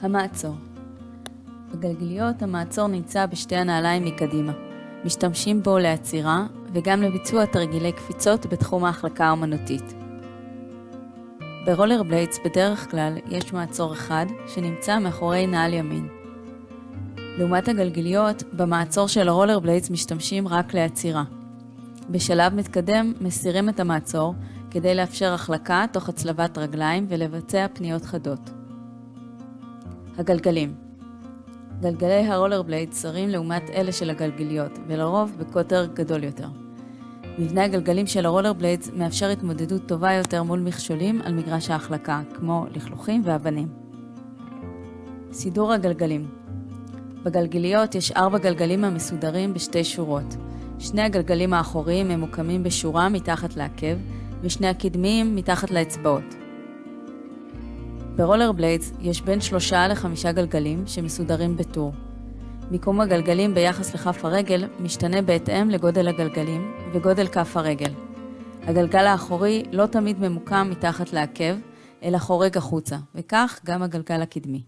המעצור בגלגיליות המעצור נמצא בשתי הנעליים מקדימה. משתמשים בו לעצירה וגם לביצוע תרגילי קפיצות בתחום ההחלקה האומנותית. ברולר בליידס בדרך כלל יש מעצור אחד שנמצא מאחורי נעל ימין. לעומת הגלגיליות, במעצור של הרולר בליידס משתמשים רק לעצירה. בשלב מתקדם מסירים את המעצור כדי לאפשר החלקה תוך הצלבת רגליים ולבצע פניות חדות. הגלגלים גלגלי הרולר בלייד צרים לעומת אלה של הגלגליות, ולרוב בקוטר גדול יותר. מבנה הגלגלים של הרולר בליידס מאפשר התמודדות טובה יותר מול מכשולים על מגרש ההחלקה, כמו לכלוכים ואבנים. סידור הגלגלים בגלגליות יש ארבע גלגלים המסודרים בשתי שורות. שני הגלגלים האחוריים ממוקמים בשורה מתחת לעקב, ושני הקדמיים מתחת לאצבעות. ברולר בליידס יש בין שלושה לחמישה גלגלים שמסודרים בטור. מיקום הגלגלים ביחס לכף הרגל משתנה בהתאם לגודל הגלגלים וגודל כף הרגל. הגלגל האחורי לא תמיד ממוקם מתחת לעקב, אלא חורג החוצה, וכך גם הגלגל הקדמי.